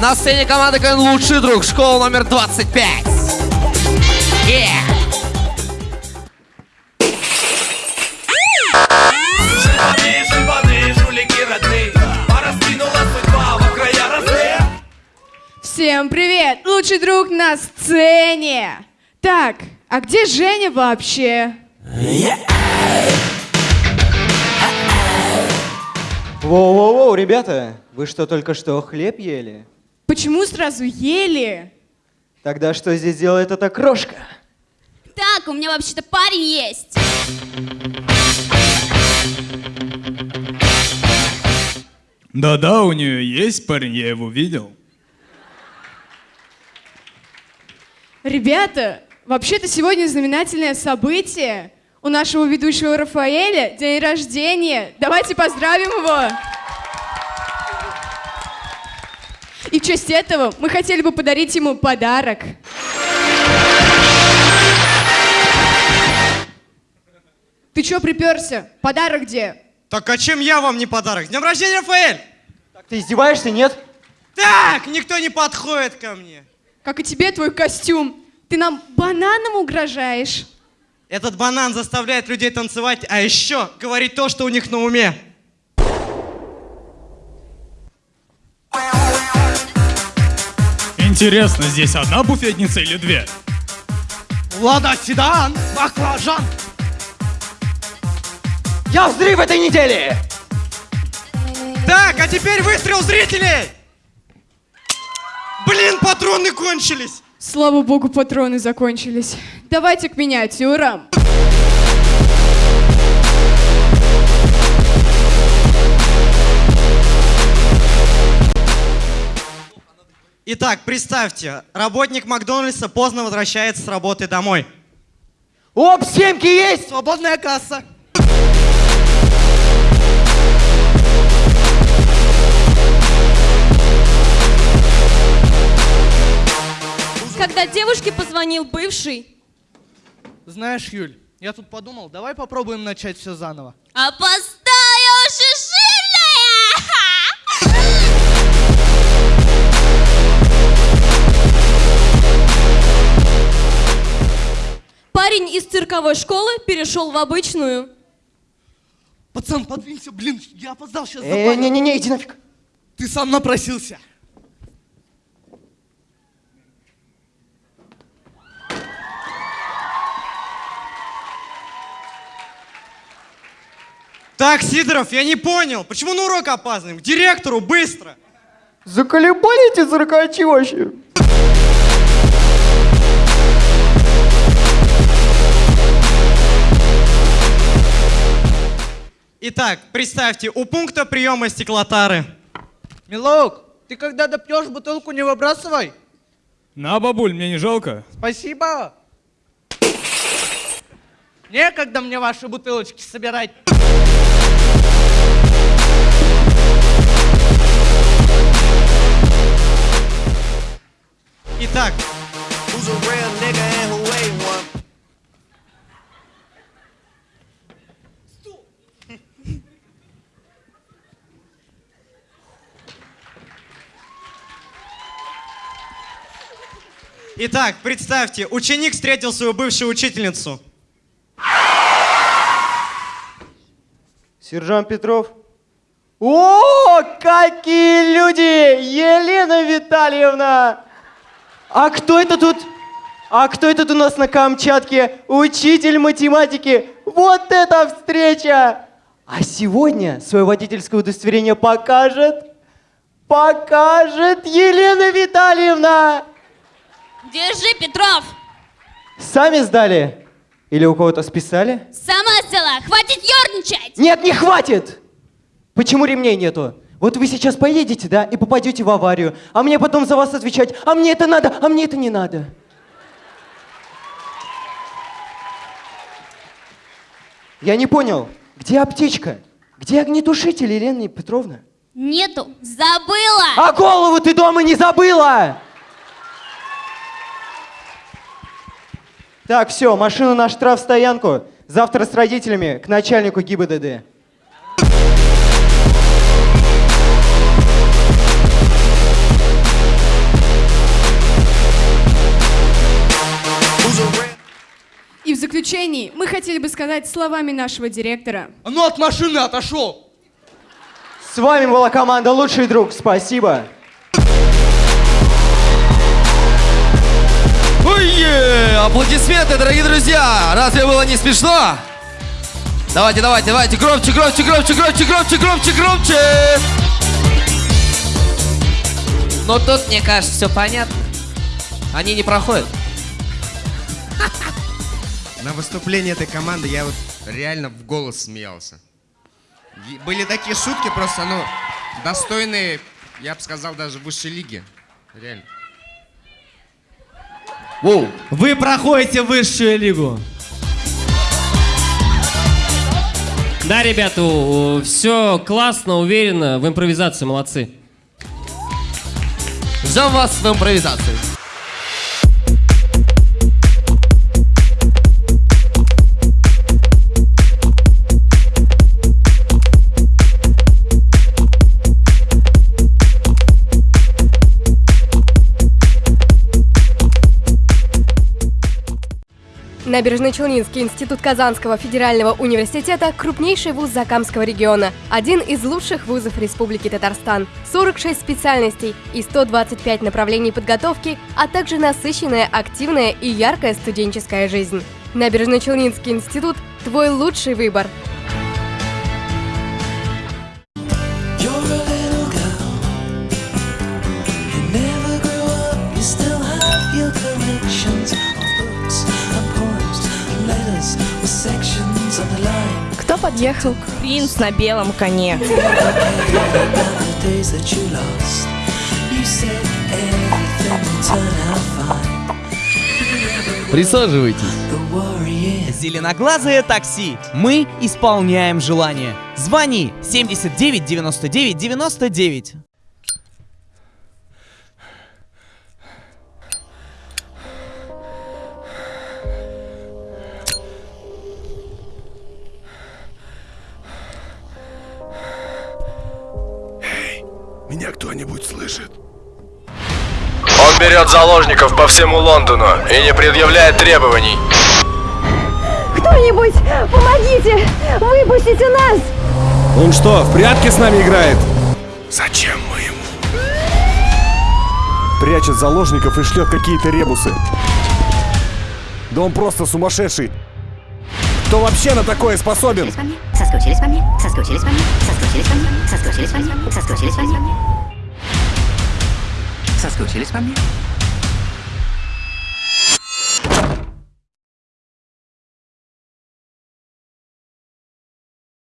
На сцене команда КВН «Лучший друг», школа номер 25. Yeah. Жулики родные Всем привет! Лучший друг на сцене! Так, а где Женя вообще? Воу-воу-воу, ребята, вы что, только что хлеб ели? Почему сразу ели? Тогда что здесь делает эта крошка? Так, у меня вообще-то парень есть. Да-да, у нее есть парень, я его видел. Ребята, вообще-то сегодня знаменательное событие. У нашего ведущего Рафаэля день рождения. Давайте поздравим его. И в честь этого мы хотели бы подарить ему подарок. Ты чё приперся? Подарок где? Так а чем я вам не подарок? С днем рождения, Рафаэль! Так ты издеваешься, нет? Так, никто не подходит ко мне. Как и тебе твой костюм. Ты нам бананом угрожаешь. Этот банан заставляет людей танцевать, а еще говорить то, что у них на уме. Интересно, здесь одна буфетница или две? Лада седан, баклажан. Я взрыв этой недели! Так, а теперь выстрел зрителей! Блин, патроны кончились! Слава богу, патроны закончились. Давайте к миниатюрам. Итак, представьте, работник Макдональдса поздно возвращается с работы домой. Оп, семки есть! Свободная касса. Когда девушке позвонил бывший, Знаешь, Юль, я тут подумал, давай попробуем начать все заново. опоздаю жирная! Парень из цирковой школы перешел в обычную. Пацан, подвинься, блин, я опоздал сейчас Э, не-не-не, иди нафиг. Ты сам напросился. Так, Сидоров, я не понял, почему на урок опаздываем? К директору, быстро! Заколебали эти циркачи вообще? Итак, представьте, у пункта приема стеклотары. Милок, ты когда допьешь бутылку, не выбрасывай. На, бабуль, мне не жалко. Спасибо. Некогда мне ваши бутылочки собирать. Итак, Who's a real nigga and who ain't one итак, представьте, ученик встретил свою бывшую учительницу. Сержант Петров. О, какие люди! Елена Витальевна! А кто это тут? А кто это тут у нас на Камчатке? Учитель математики. Вот это встреча! А сегодня свое водительское удостоверение покажет, покажет Елена Витальевна. Держи, Петров! Сами сдали? Или у кого-то списали? Сама взяла! Хватит ерничать! Нет, не хватит! Почему ремней нету? Вот вы сейчас поедете, да, и попадете в аварию, а мне потом за вас отвечать, а мне это надо, а мне это не надо. Я не понял, где аптечка? Где огнетушитель, Елена Петровна? Нету! Забыла! А голову ты дома не забыла! Так, все, машину на штрафстоянку. Завтра с родителями к начальнику ГИБДД. И в заключении мы хотели бы сказать словами нашего директора. Ну от машины отошел! С вами была команда «Лучший друг». Спасибо. Аплодисменты, дорогие друзья! Разве было не смешно? Давайте, давайте, давайте, громче, громче, громче, громче, громче, громче, громче! Но тут, мне кажется, все понятно. Они не проходят. На выступлении этой команды я вот реально в голос смеялся. Были такие шутки просто, ну, достойные, я бы сказал, даже высшей лиги. Реально. Воу. Вы проходите высшую лигу. Да, ребята, все классно, уверенно, в импровизации молодцы. Ждем вас в импровизации. Набережно-Челнинский институт Казанского федерального университета – крупнейший вуз Закамского региона, один из лучших вузов Республики Татарстан, 46 специальностей и 125 направлений подготовки, а также насыщенная, активная и яркая студенческая жизнь. Набережно-Челнинский институт – твой лучший выбор. Подъехал? Принц на белом коне. Присаживайтесь. Зеленоглазое такси. Мы исполняем желание. Звони 79 99 99. Меня кто-нибудь слышит? Он берет заложников по всему Лондону и не предъявляет требований. Кто-нибудь, помогите! Выпустите нас! Он что, в прятки с нами играет? Зачем мы ему? Прячет заложников и шлет какие-то ребусы. Да он просто сумасшедший. Кто вообще на такое способен? Соскучились по мне, соскучились по мне, соскучились по мне, соскучились по мне, соскучились по мне. Соскучились по мне?